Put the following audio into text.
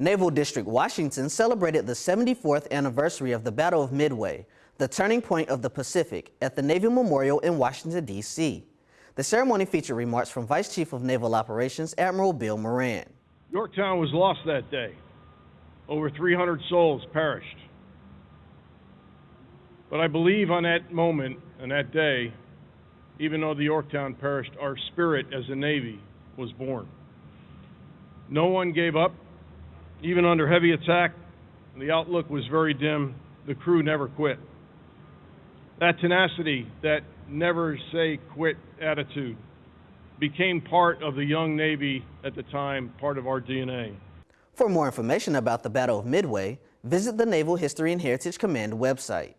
Naval District Washington celebrated the 74th anniversary of the Battle of Midway, the turning point of the Pacific, at the Navy Memorial in Washington, D.C. The ceremony featured remarks from Vice Chief of Naval Operations Admiral Bill Moran. Yorktown was lost that day. Over 300 souls perished. But I believe on that moment and that day, even though the Yorktown perished, our spirit as a Navy was born. No one gave up. Even under heavy attack, the outlook was very dim. The crew never quit. That tenacity, that never say quit attitude, became part of the young Navy at the time, part of our DNA. For more information about the Battle of Midway, visit the Naval History and Heritage Command website.